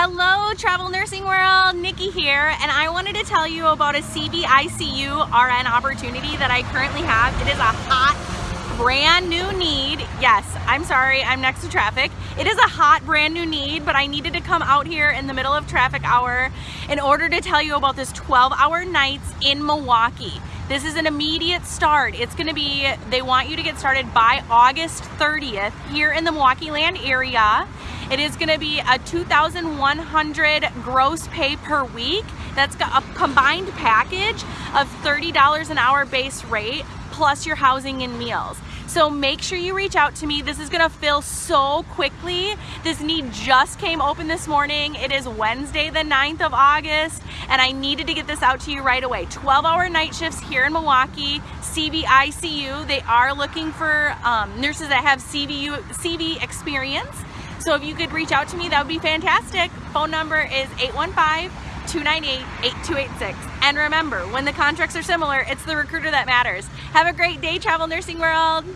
Hello Travel Nursing World, Nikki here, and I wanted to tell you about a CVICU RN opportunity that I currently have. It is a hot, brand new need. Yes, I'm sorry, I'm next to traffic. It is a hot, brand new need, but I needed to come out here in the middle of traffic hour in order to tell you about this 12 hour nights in Milwaukee. This is an immediate start. It's gonna be, they want you to get started by August 30th here in the Milwaukee land area. It is gonna be a 2,100 gross pay per week. That's a combined package of $30 an hour base rate plus your housing and meals. So make sure you reach out to me. This is gonna fill so quickly. This need just came open this morning. It is Wednesday the 9th of August and I needed to get this out to you right away. 12 hour night shifts here in Milwaukee, CVICU. They are looking for um, nurses that have CVU, CV experience. So if you could reach out to me, that would be fantastic. Phone number is 815 298-8286. And remember, when the contracts are similar, it's the recruiter that matters. Have a great day, Travel Nursing World.